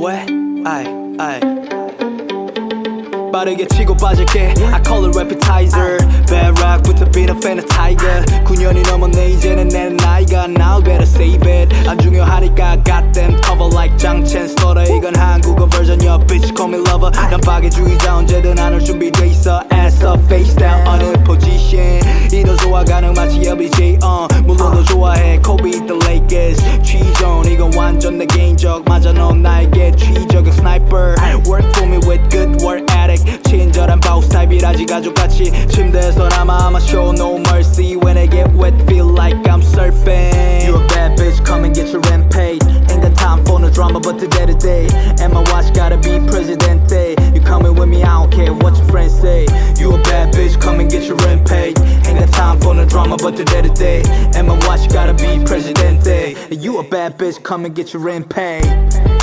What? I, I. About to get chico I call it repetizer. Bad rock with a bit of a tiger. Kunyoni no more nage and then I got now better save it. I drink your harika, got them cover like Jang Chen. Slaughter, you gon' hang Google version, your bitch call me lover. Now baggy, drew you down, Jedden, I don't be days. Ass up, face down, on a position. You know, so I got no match, LBJ on. Mulu, no, so I had Kobe, the 개인적 맞아 넌 나에게 취적인 스나이퍼 Work for me with good work ethic 친절한 바우스 타입이라지 가족같이 침대에서 남아 I'ma show no mercy When I get wet feel like I'm surfing You a bad bitch come and get your rent paid Ain't got time for no drama but today to day And my watch gotta be presidente Time for no drama but today to day. And my watch gotta be presidente. You a bad bitch come and get your rent paid